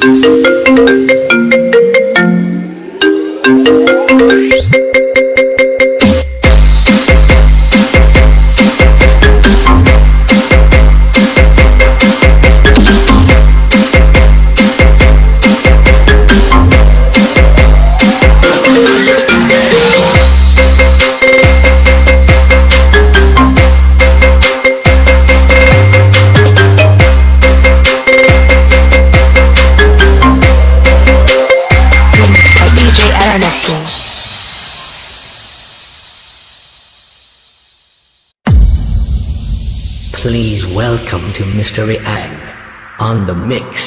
by Please welcome to Mystery Ang on the mix.